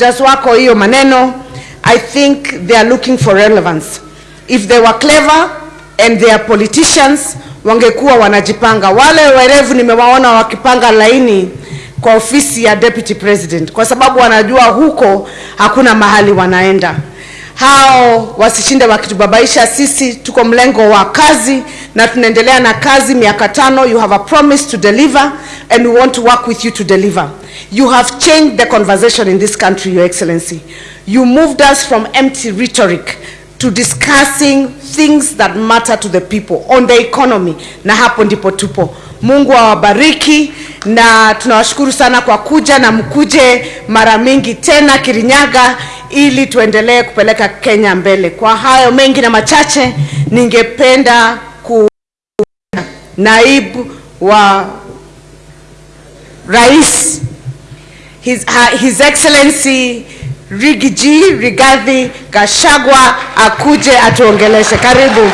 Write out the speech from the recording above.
just wako hiyo maneno I think they are looking for relevance. If they were clever and they are politicians wangekuwa wanajipanga. Wale werevu nimewaona wakipanga laini kwa ofisi ya deputy president, kwa sababu wanajua huko hakuna mahali wanaenda. Hao wasishinde wakitubabaisha. Sisi tuko mlengo wa kazi na tunaendelea na kazi miaka tano. You have a promise to deliver and we want to work with you to deliver. You have changed the conversation in this country, Your Excellency. You moved us from empty rhetoric to discussing things that matter to the people on the economy, na hapo ndipo tupo. Mungu awabariki na tunawashukuru sana kwa kuja na mkuje mara mingi tena Kirinyaga ili tuendelee kupeleka Kenya mbele. Kwa hayo mengi na machache, ningependa ku naibu wa rais His, ha, His Excellency Rigiji Rigathi Gachagua akuje atuongeleshe. Karibu.